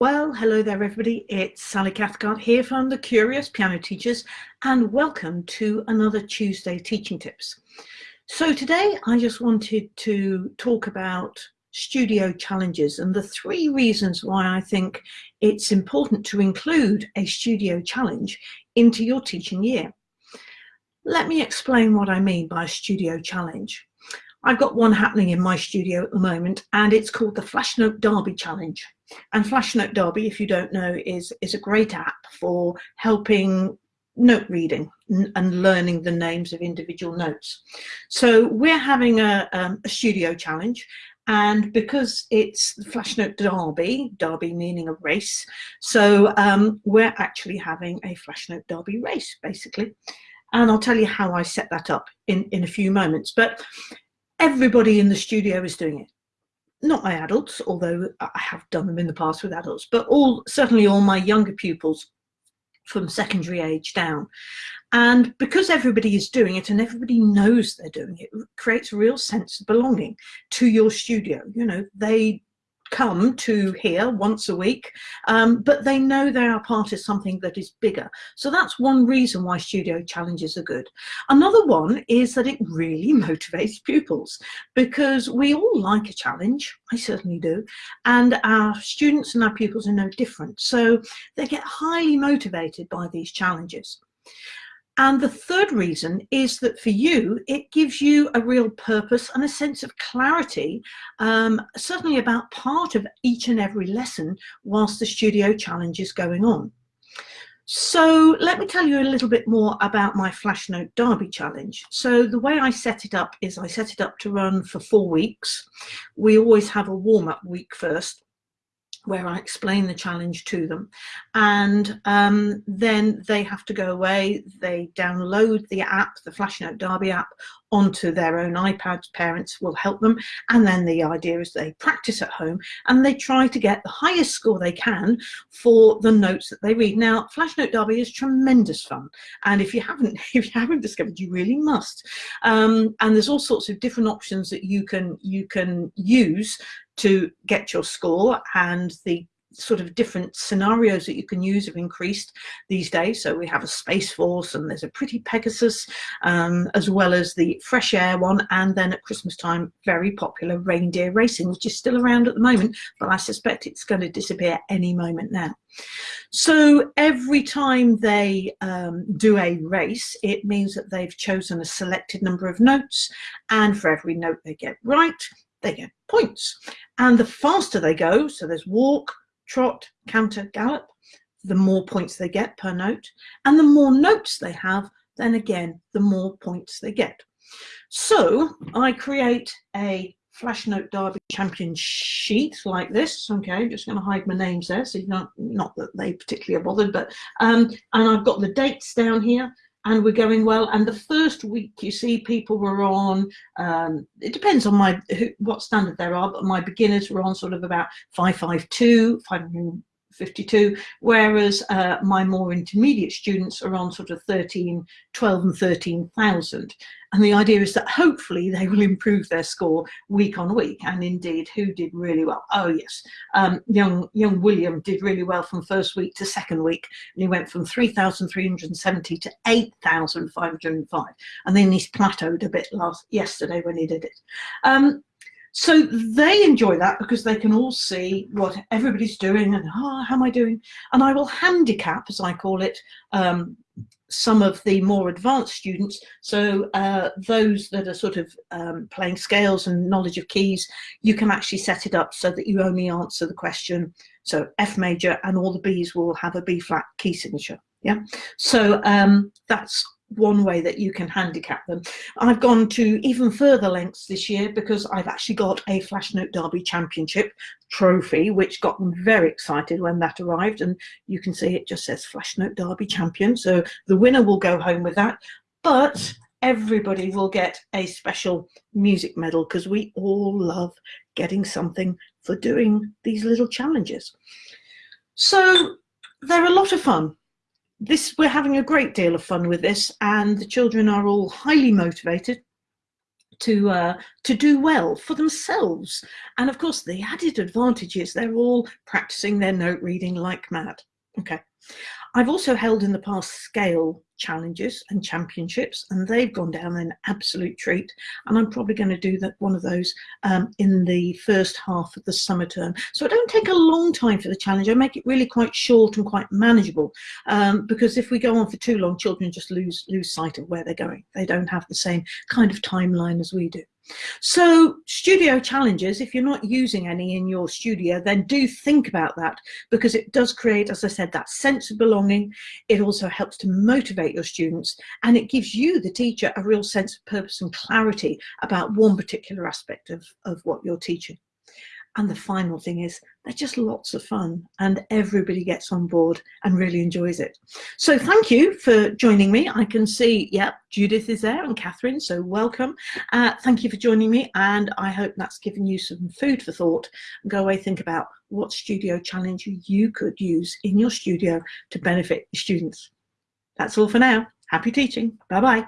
Well, hello there everybody, it's Sally Cathcart here from the Curious Piano Teachers and welcome to another Tuesday Teaching Tips. So today I just wanted to talk about studio challenges and the three reasons why I think it's important to include a studio challenge into your teaching year. Let me explain what I mean by a studio challenge. I've got one happening in my studio at the moment and it's called the Flashnote Derby Challenge. And Flashnote Derby, if you don't know, is, is a great app for helping note reading and learning the names of individual notes. So we're having a, um, a studio challenge and because it's the Flashnote Derby, Derby meaning a race, so um, we're actually having a Flashnote Derby race basically. And I'll tell you how I set that up in, in a few moments. But everybody in the studio is doing it. Not my adults, although I have done them in the past with adults, but all certainly all my younger pupils from secondary age down. And because everybody is doing it and everybody knows they're doing it, it creates a real sense of belonging to your studio. You know, they come to here once a week, um, but they know they are part of something that is bigger. So that's one reason why studio challenges are good. Another one is that it really motivates pupils because we all like a challenge, I certainly do, and our students and our pupils are no different. So they get highly motivated by these challenges. And the third reason is that for you, it gives you a real purpose and a sense of clarity, um, certainly about part of each and every lesson whilst the studio challenge is going on. So let me tell you a little bit more about my Flashnote Derby challenge. So the way I set it up is I set it up to run for four weeks. We always have a warm-up week first where I explain the challenge to them. And um, then they have to go away, they download the app, the Flashnote Derby app, onto their own iPads. Parents will help them. And then the idea is they practice at home and they try to get the highest score they can for the notes that they read. Now, Flashnote Derby is tremendous fun. And if you haven't, if you haven't discovered, you really must. Um, and there's all sorts of different options that you can, you can use to get your score and the sort of different scenarios that you can use have increased these days. So we have a Space Force and there's a Pretty Pegasus, um, as well as the Fresh Air one. And then at Christmas time, very popular Reindeer Racing, which is still around at the moment, but I suspect it's going to disappear any moment now. So every time they um, do a race, it means that they've chosen a selected number of notes. And for every note they get right, they get points. And the faster they go, so there's walk, trot, canter, gallop, the more points they get per note. And the more notes they have, then again, the more points they get. So I create a Flashnote Derby champion sheet like this. Okay, I'm just going to hide my names there, so you not not that they particularly are bothered, but um, and I've got the dates down here and we're going well. And the first week, you see, people were on, um, it depends on my who, what standard there are, but my beginners were on sort of about 552, 500, 52, whereas uh, my more intermediate students are on sort of 13, 12 and 13,000. And the idea is that hopefully they will improve their score week on week. And indeed, who did really well? Oh yes, um, young young William did really well from first week to second week. And he went from 3,370 to 8,505. And then he's plateaued a bit last yesterday when he did it. Um, so they enjoy that because they can all see what everybody's doing and oh, how am I doing? And I will handicap, as I call it, um, some of the more advanced students. So uh, those that are sort of um, playing scales and knowledge of keys, you can actually set it up so that you only answer the question. So F major and all the Bs will have a B flat key signature. Yeah. So um, that's one way that you can handicap them. I've gone to even further lengths this year because I've actually got a Flashnote Derby Championship trophy, which got them very excited when that arrived. And you can see it just says Flashnote Derby Champion. So the winner will go home with that. But everybody will get a special music medal because we all love getting something for doing these little challenges. So they're a lot of fun this we're having a great deal of fun with this and the children are all highly motivated to uh, to do well for themselves. And of course, the added advantage is they're all practicing their note reading like mad. Okay. I've also held in the past scale challenges and championships and they've gone down an absolute treat. And I'm probably going to do that one of those um, in the first half of the summer term. So I don't take a long time for the challenge. I make it really quite short and quite manageable um, because if we go on for too long children just lose lose sight of where they're going. They don't have the same kind of timeline as we do so studio challenges, if you're not using any in your studio, then do think about that because it does create, as I said, that sense of belonging. It also helps to motivate your students and it gives you, the teacher, a real sense of purpose and clarity about one particular aspect of, of what you're teaching. And the final thing is they're just lots of fun and everybody gets on board and really enjoys it. So thank you for joining me. I can see, yep, Judith is there and Catherine, so welcome. Uh, thank you for joining me and I hope that's given you some food for thought. Go away, think about what studio challenge you could use in your studio to benefit students. That's all for now. Happy teaching. Bye-bye.